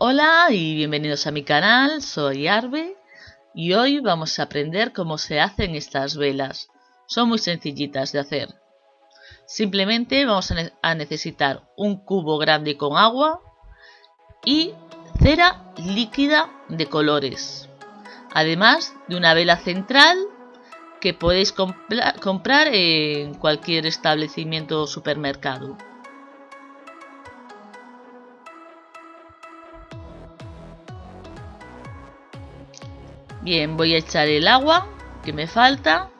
Hola y bienvenidos a mi canal, soy Arbe y hoy vamos a aprender cómo se hacen estas velas. Son muy sencillitas de hacer. Simplemente vamos a, necesitar un cubo grande con agua y cera líquida de colores. Además de una vela central que podéis comprar en cualquier establecimiento o supermercado. Bien, voy a echar el agua que me falta.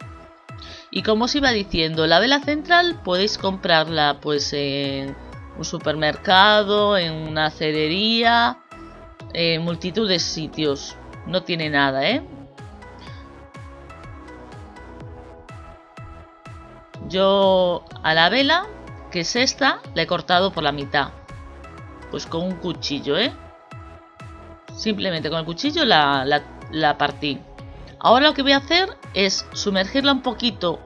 Y como os iba diciendo, la vela central podéis comprarla pues en un supermercado, en una cerería, en multitud de sitios. No tiene nada, ¿eh? Yo a la vela, que es esta, la he cortado por la mitad. Pues con un cuchillo, ¿eh? Simplemente con el cuchillo la la partí. Ahora lo que voy a hacer es sumergirla un poquito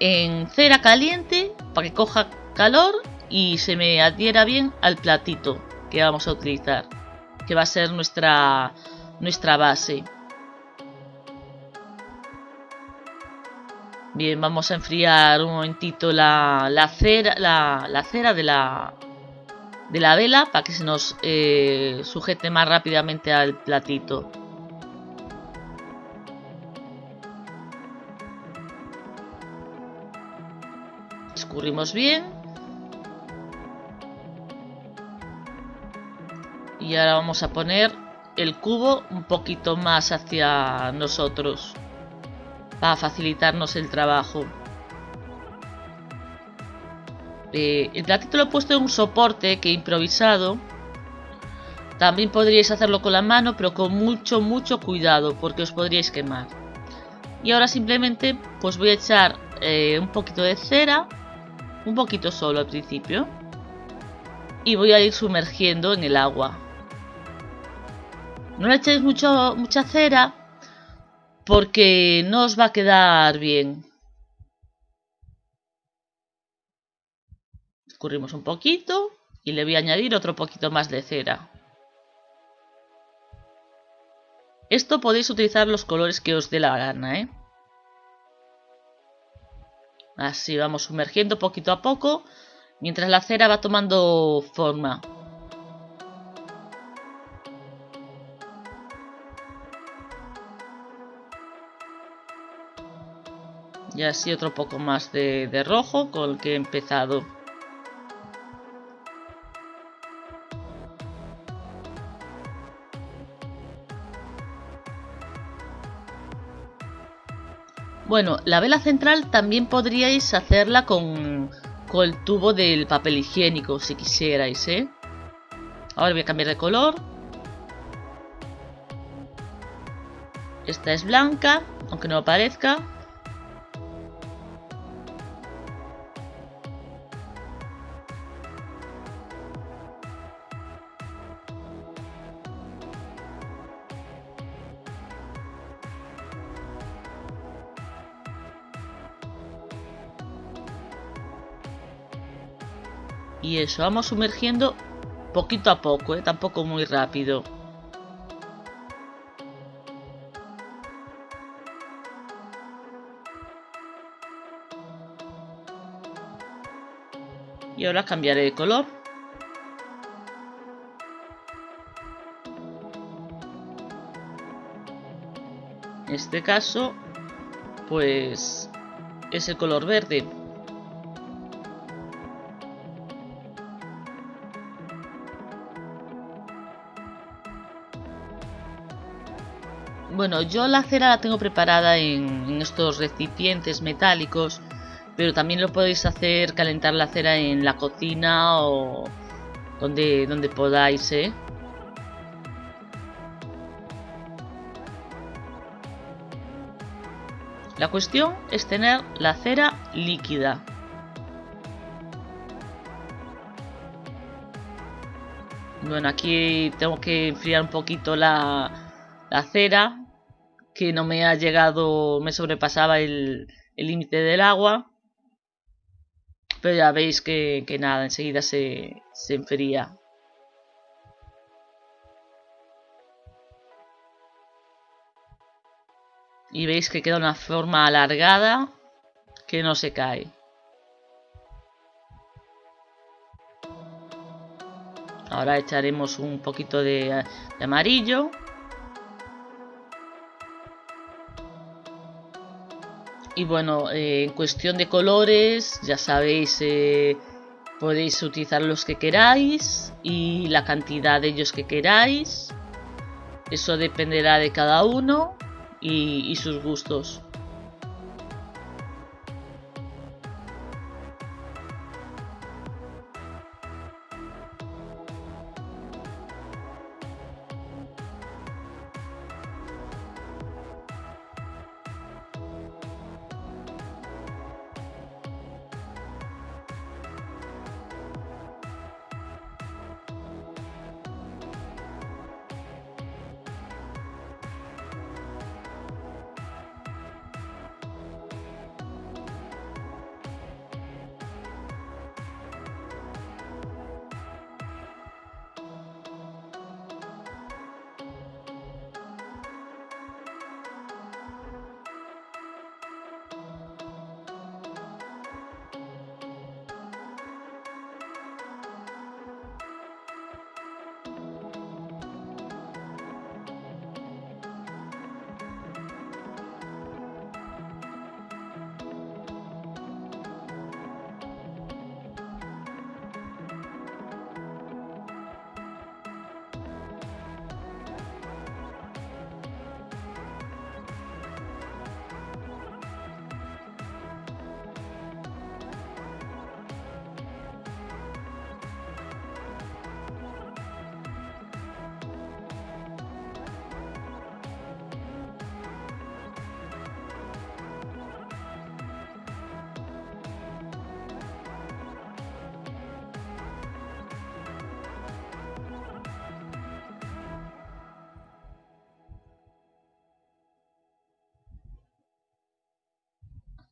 en cera caliente para que coja calor y se me adhiera bien al platito que vamos a utilizar, que va a ser nuestra, nuestra base. Bien, vamos a enfriar un momentito la, la cera, la, la cera de la, de la vela para que se nos eh, sujete más rápidamente al platito. Escurrimos bien. Y ahora vamos a poner el cubo un poquito más hacia nosotros. Para facilitarnos el trabajo. Eh, el platito lo he puesto en un soporte que he improvisado. También podríais hacerlo con la mano, pero con mucho, mucho cuidado, porque os podríais quemar. Y ahora simplemente pues voy a echar eh, un poquito de cera un poquito solo al principio y voy a ir sumergiendo en el agua. No le echéis mucho, mucha cera porque no os va a quedar bien. Escurrimos un poquito y le voy a añadir otro poquito más de cera. Esto podéis utilizar los colores que os dé la gana ¿eh? Así vamos sumergiendo poquito a poco mientras la cera va tomando forma. Y así otro poco más de, de rojo con el que he empezado. Bueno, la vela central también podríais hacerla con, el tubo del papel higiénico, si quisierais, ¿eh? Ahora voy a cambiar de color. Esta es blanca, aunque no aparezca. Y eso, vamos sumergiendo poquito a poco, ¿eh? tampoco muy rápido. Y ahora cambiaré de color. En este caso, pues es el color verde. Bueno, yo la cera la tengo preparada en, estos recipientes metálicos, pero también lo podéis hacer calentar la cera en la cocina o donde, donde podáis, ¿eh? La cuestión es tener la cera líquida. Bueno, aquí tengo que enfriar un poquito la, la cera que no me ha llegado, me sobrepasaba el límite del agua. Pero ya veis que, nada, enseguida se, se enfría. Y veis que queda una forma alargada que no se cae. Ahora echaremos un poquito de amarillo. Y bueno, eh, en cuestión de colores, ya sabéis, eh, podéis utilizar los que queráis y la cantidad de ellos que queráis. Eso dependerá de cada uno y sus gustos.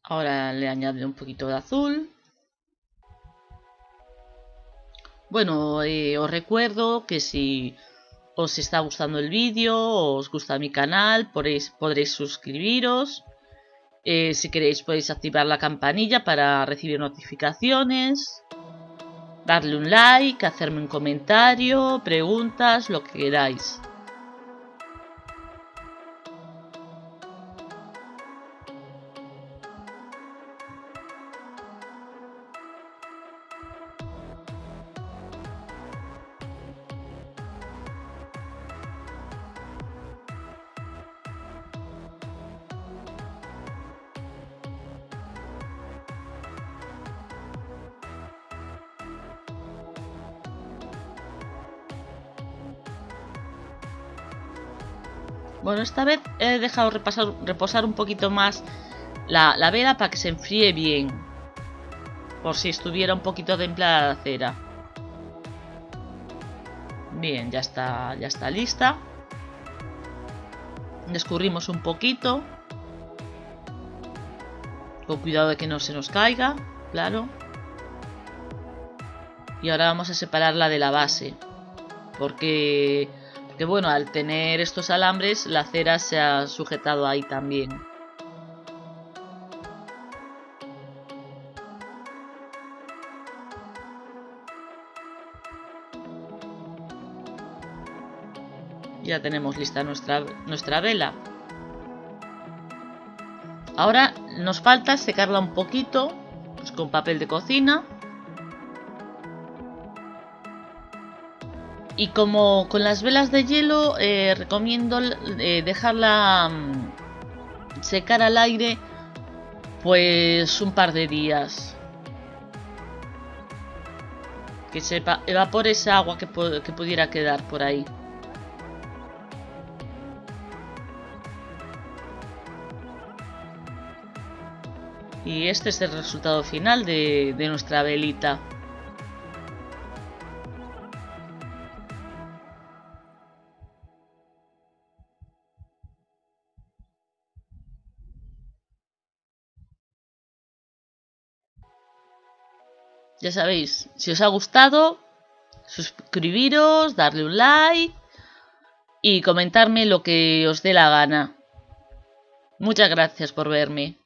Ahora le añade un poquito de azul. Bueno, eh, os recuerdo que si os está gustando el vídeo, os gusta mi canal, podréis, suscribiros. Eh, si queréis podéis activar la campanilla para recibir notificaciones. Darle un like, hacerme un comentario, preguntas, lo que queráis. Bueno, esta vez he dejado reposar un poquito más la, la, vela para que se enfríe bien. Por si estuviera un poquito templada la cera. Bien, ya está, ya está lista. Descurrimos un poquito. Con cuidado de que no se nos caiga, claro. Y ahora vamos a separarla de la base. Porque que bueno, al tener estos alambres la cera se ha sujetado ahí también. Ya tenemos lista nuestra, nuestra vela. Ahora nos falta secarla un poquito pues con papel de cocina. Y como con las velas de hielo, eh, recomiendo eh, dejarla mm, secar al aire pues un par de días. Que se evapore esa agua que, pudiera quedar por ahí. Y este es el resultado final de nuestra velita. Ya sabéis, si os ha gustado, suscribiros, darle un like y comentarme lo que os dé la gana. Muchas gracias por verme.